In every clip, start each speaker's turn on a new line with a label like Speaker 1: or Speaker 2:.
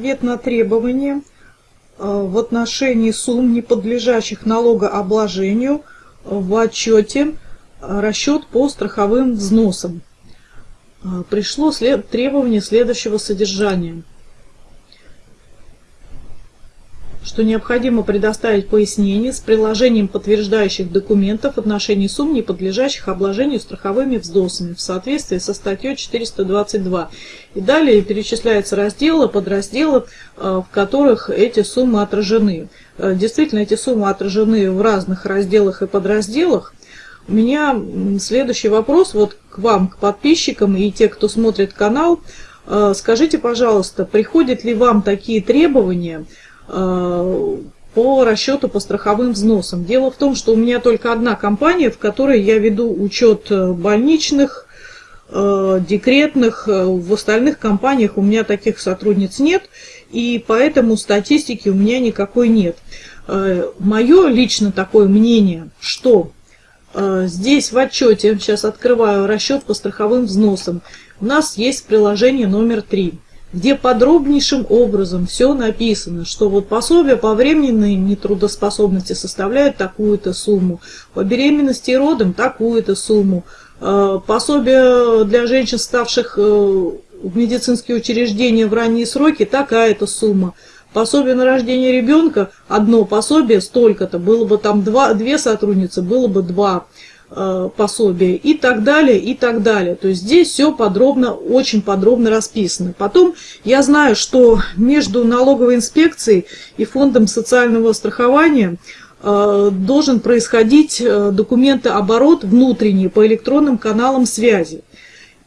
Speaker 1: Ответ на требование э, в отношении сумм, не подлежащих налогообложению в отчете расчет по страховым взносам. Э, пришло требование следующего содержания – что необходимо предоставить пояснение с приложением подтверждающих документов в отношении сумм, не подлежащих обложению страховыми взносами в соответствии со статьей 422. И далее перечисляются разделы, подразделы, э, в которых эти суммы отражены. Э, действительно, эти суммы отражены в разных разделах и подразделах. У меня следующий вопрос вот к вам, к подписчикам и те, кто смотрит канал. Э, скажите, пожалуйста, приходят ли вам такие требования – по расчету по страховым взносам. Дело в том, что у меня только одна компания, в которой я веду учет э, больничных, э, декретных, в остальных компаниях у меня таких сотрудниц нет, и поэтому статистики у меня никакой нет. Мое лично такое мнение, что здесь в отчете, сейчас открываю расчет по страховым взносам, у нас есть приложение номер 3 где подробнейшим образом все написано, что вот пособие по временной нетрудоспособности составляет такую-то сумму, по беременности и родам такую-то сумму, э, пособие для женщин, ставших э, в медицинские учреждения в ранние сроки, такая-то сумма. Пособие на рождение ребенка, одно пособие, столько-то, было бы там два, две сотрудницы, было бы два. Э, пособия и так далее, и так далее. То есть здесь все подробно, очень подробно расписано. Потом я знаю, что между налоговой инспекцией и фондом социального страхования э, должен происходить э, документооборот внутренний по электронным каналам связи.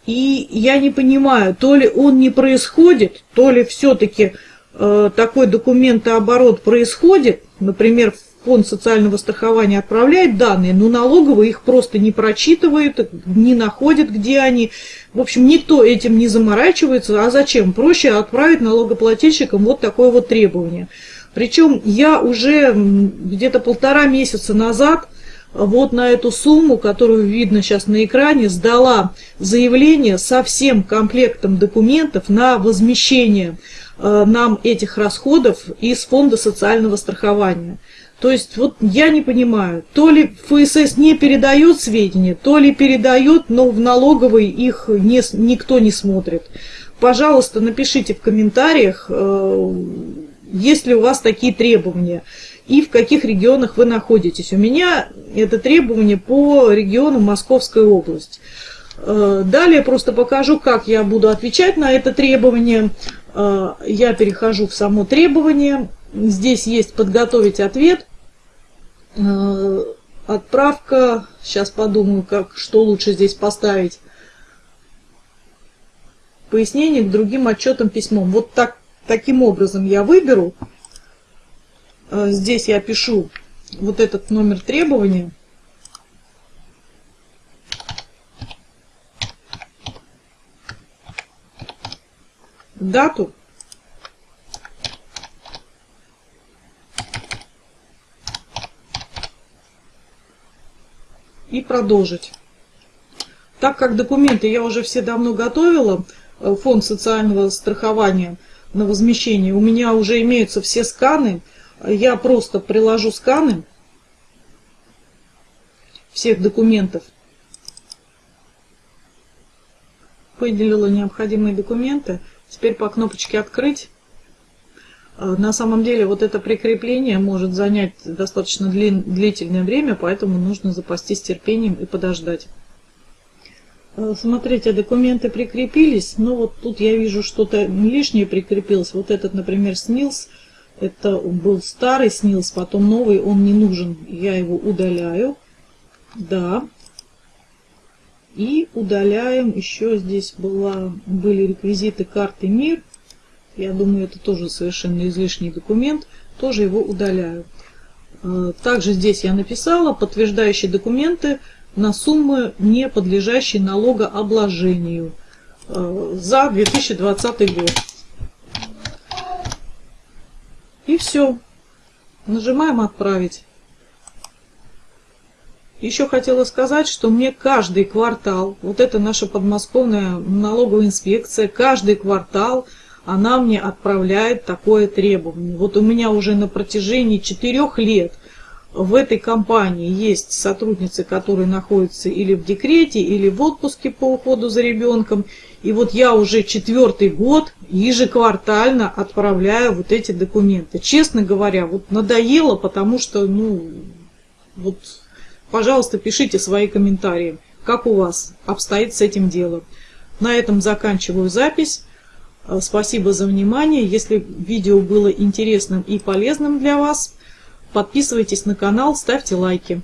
Speaker 1: И я не понимаю, то ли он не происходит, то ли все-таки такой документооборот происходит, например, в фонд социального страхования отправляет данные, но налоговые их просто не прочитывают, не находят, где они. В общем, никто этим не заморачивается. А зачем? Проще отправить налогоплательщикам вот такое вот требование. Причем я уже где-то полтора месяца назад вот на эту сумму, которую видно сейчас на экране, сдала заявление со всем комплектом документов на возмещение э, нам этих расходов из фонда социального страхования. То есть вот я не понимаю, то ли ФСС не передает сведения, то ли передает, но в налоговой их не, никто не смотрит. Пожалуйста, напишите в комментариях, э, есть ли у вас такие требования и в каких регионах вы находитесь. У меня это требование по региону Московская область. Э, далее просто покажу, как я буду отвечать на это требование. Э, я перехожу в само требование. Здесь есть «Подготовить ответ». Э, отправка, сейчас подумаю, как, что лучше здесь поставить. Пояснение к другим отчетам письмом. Вот так, таким образом я выберу. Э, здесь я пишу вот этот номер требования. Дату и продолжить. Так как документы я уже все давно готовила, э, фонд социального страхования на возмещение, у меня уже имеются все сканы, я просто приложу сканы всех документов, выделила необходимые документы, теперь по кнопочке «Открыть» на самом деле вот это прикрепление может занять достаточно длительное время, поэтому нужно запастись терпением и подождать. Э, смотрите, документы прикрепились, но вот тут я вижу что-то лишнее прикрепилось. Вот этот, например, снилс, это был старый снилс, потом новый, он не нужен. Я его удаляю. Да. И удаляем, еще здесь была, были реквизиты карты МИР. Я думаю, это тоже совершенно излишний документ. Тоже его удаляю. Э, также здесь я написала подтверждающие документы на суммы, не подлежащие налогообложению э, за 2020 год. И все. Нажимаем «Отправить». Еще хотела сказать, что мне каждый квартал, вот это наша подмосковная налоговая инспекция, каждый квартал – она мне отправляет такое требование. Вот у меня уже на протяжении четырех лет в этой компании есть сотрудницы, которые находятся или в декрете, или в отпуске по уходу за ребенком. И вот я уже четвертый год ежеквартально отправляю вот эти документы. Честно говоря, вот надоело, потому что, ну, вот, пожалуйста, пишите свои комментарии, как у вас обстоит с этим делом. На этом заканчиваю запись. Э, спасибо за внимание. Если видео было интересным и полезным для вас, подписывайтесь на канал, ставьте лайки.